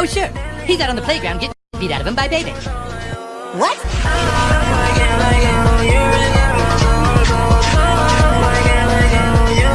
Oh, sure. He's out on the playground getting beat out of him by Baby. What?